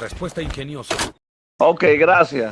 Respuesta ingeniosa. Ok, gracias.